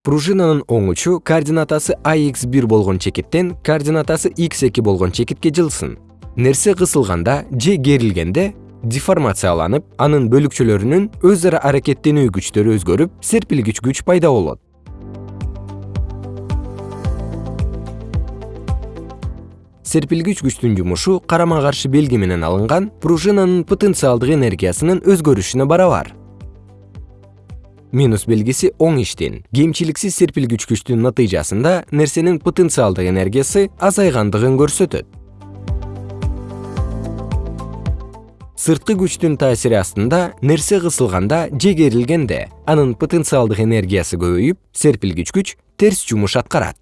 пружинанын оң учу координатасы ax1 болгон чекиттен координатасы x2 болгон чекитке жылсын. Нерсе кысылганда же керилгенде деформацияланып анын бөлүкчөлөрүнүн өз ара аракеттенүү күчтөрү өзгөрүп серпилгич күч пайда болот. Серпилгич күчтүн жумушу карама каршы белги менен алынган пружинанын потенциалдык энергиясынын өзгөрүшүнө барабар минус белгиси оң иштин кемчиликсиз серпилгич күчтүн натыйжасында нерсенин потенциалдык энергиясы азайгандыгын көрсөтөт. Сырткы күчтүн таасири астында нерсе кысылганда же керилгенде анын потенциалдык энергиясы көбөйүп серпилгич күч терс жумуш аткарат